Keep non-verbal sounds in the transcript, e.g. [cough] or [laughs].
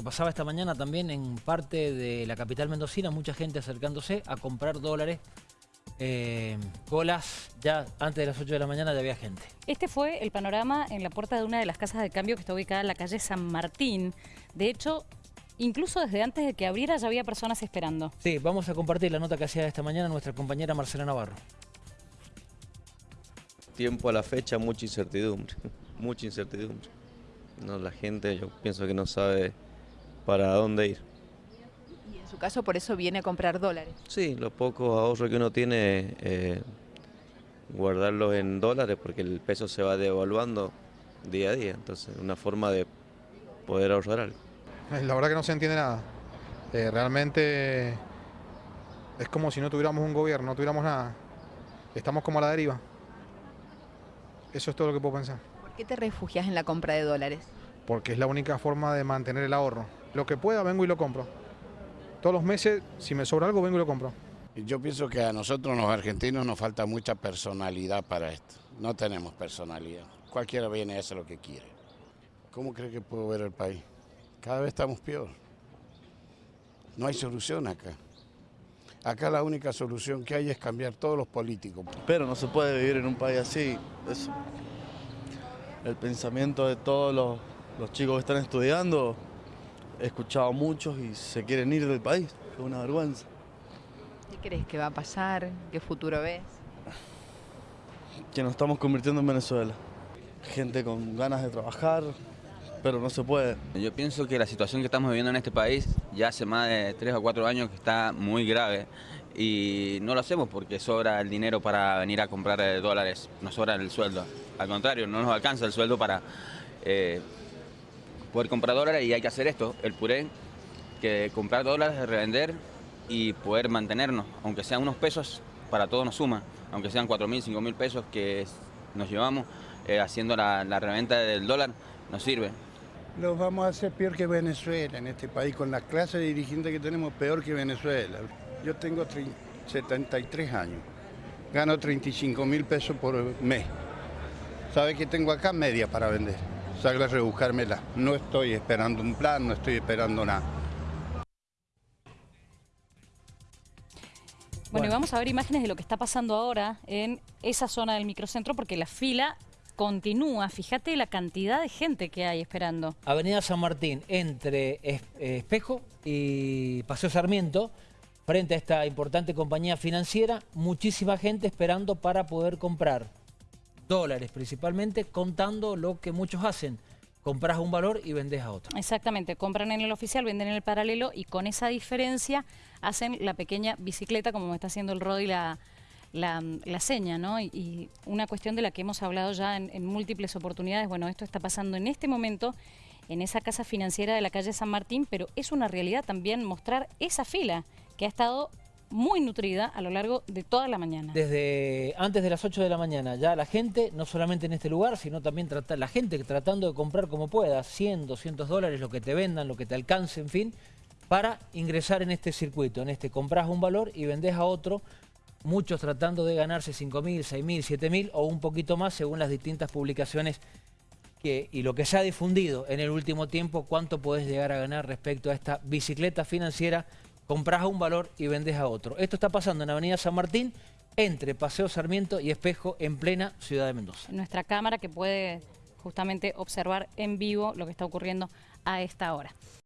que pasaba esta mañana también en parte de la capital mendocina, mucha gente acercándose a comprar dólares. Eh, colas, ya antes de las 8 de la mañana ya había gente. Este fue el panorama en la puerta de una de las casas de cambio que está ubicada en la calle San Martín. De hecho, incluso desde antes de que abriera ya había personas esperando. Sí, vamos a compartir la nota que hacía esta mañana nuestra compañera Marcela Navarro. Tiempo a la fecha, mucha incertidumbre, [laughs] mucha incertidumbre. No, la gente yo pienso que no sabe para dónde ir. Y en su caso por eso viene a comprar dólares. Sí, los pocos ahorros que uno tiene, eh, guardarlos en dólares porque el peso se va devaluando día a día. Entonces, una forma de poder ahorrar algo. La verdad que no se entiende nada. Eh, realmente es como si no tuviéramos un gobierno, no tuviéramos nada. Estamos como a la deriva. Eso es todo lo que puedo pensar. ¿Por qué te refugias en la compra de dólares? Porque es la única forma de mantener el ahorro. Lo que pueda, vengo y lo compro. Todos los meses, si me sobra algo, vengo y lo compro. Yo pienso que a nosotros los argentinos nos falta mucha personalidad para esto. No tenemos personalidad. Cualquiera viene a hacer lo que quiere. ¿Cómo cree que puedo ver el país? Cada vez estamos peor. No hay solución acá. Acá la única solución que hay es cambiar todos los políticos. Pero no se puede vivir en un país así. Es el pensamiento de todos los, los chicos que están estudiando. He escuchado a muchos y se quieren ir del país. Es una vergüenza. ¿Qué crees que va a pasar? ¿Qué futuro ves? Que nos estamos convirtiendo en Venezuela. Gente con ganas de trabajar, pero no se puede. Yo pienso que la situación que estamos viviendo en este país ya hace más de tres o cuatro años que está muy grave y no lo hacemos porque sobra el dinero para venir a comprar eh, dólares, nos sobra el sueldo. Al contrario, no nos alcanza el sueldo para eh, poder comprar dólares y hay que hacer esto, el puré, que comprar dólares, revender y poder mantenernos, aunque sean unos pesos, para todos nos suma, aunque sean cuatro mil, cinco mil pesos que nos llevamos eh, haciendo la, la reventa del dólar, nos sirve. Los vamos a hacer peor que Venezuela en este país, con la clase de dirigentes que tenemos peor que Venezuela. Yo tengo 30 73 años, gano 35 mil pesos por mes. ¿Sabe que tengo acá? Media para vender. Salgo a rebuscármela. No estoy esperando un plan, no estoy esperando nada. Bueno, y Bueno. vamos a ver imágenes de lo que está pasando ahora en esa zona del microcentro porque la fila continúa. Fíjate la cantidad de gente que hay esperando. Avenida San Martín, entre Es- Espejo y Paseo Sarmiento, frente a esta importante compañía financiera, muchísima gente esperando para poder comprar dólares principalmente, contando lo que muchos hacen. Compras un valor y vendes a otro. Exactamente, compran en el oficial, venden en el paralelo y con esa diferencia hacen la pequeña bicicleta como me está haciendo el Rodi la, la, la seña, ¿no? Y, una cuestión de la que hemos hablado ya en múltiples oportunidades, bueno, esto está pasando en este momento en esa casa financiera de la calle San Martín, pero es una realidad también mostrar esa fila que ha estado muy nutrida a lo largo de toda la mañana. Desde antes de las 8 de la mañana, ya la gente, no solamente en este lugar, sino también trata- la gente tratando de comprar como pueda, 100, 200 dólares, lo que te vendan, lo que te alcance, en fin, para ingresar en este circuito. En este compras un valor y vendes a otro, muchos tratando de ganarse 5 mil, 6 mil, 7 mil o un poquito más según las distintas publicaciones que, y lo que se ha difundido en el último tiempo, cuánto puedes llegar a ganar respecto a esta bicicleta financiera, compras a un valor y vendes a otro. Esto está pasando en Avenida San Martín, entre Paseo Sarmiento y Espejo, en plena ciudad de Mendoza. Nuestra cámara que puede justamente observar en vivo lo que está ocurriendo a esta hora.